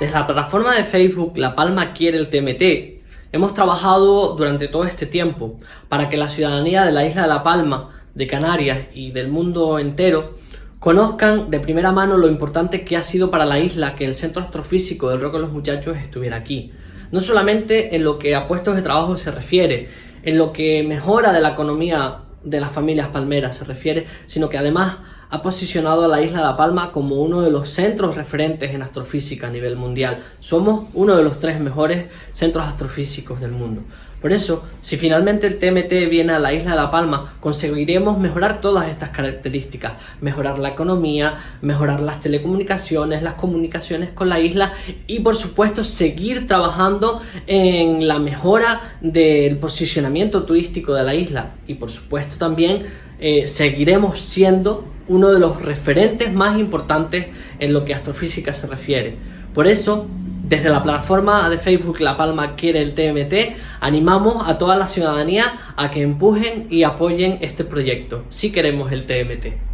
Desde la plataforma de Facebook La Palma quiere el TMT, hemos trabajado durante todo este tiempo para que la ciudadanía de la isla de La Palma, de Canarias y del mundo entero conozcan de primera mano lo importante que ha sido para la isla que el Centro Astrofísico del Roque de los Muchachos estuviera aquí. No solamente en lo que a puestos de trabajo se refiere, en lo que mejora de la economía de las familias palmeras se refiere, sino que además ha posicionado a la isla de La Palma como uno de los centros referentes en astrofísica a nivel mundial. Somos uno de los tres mejores centros astrofísicos del mundo. Por eso, si finalmente el TMT viene a la isla de La Palma, conseguiremos mejorar todas estas características, mejorar la economía, mejorar las telecomunicaciones, las comunicaciones con la isla y por supuesto seguir trabajando en la mejora del posicionamiento turístico de la isla y por supuesto también eh, seguiremos siendo uno de los referentes más importantes en lo que astrofísica se refiere. Por eso, desde la plataforma de Facebook La Palma quiere el TMT, animamos a toda la ciudadanía a que empujen y apoyen este proyecto, si queremos el TMT.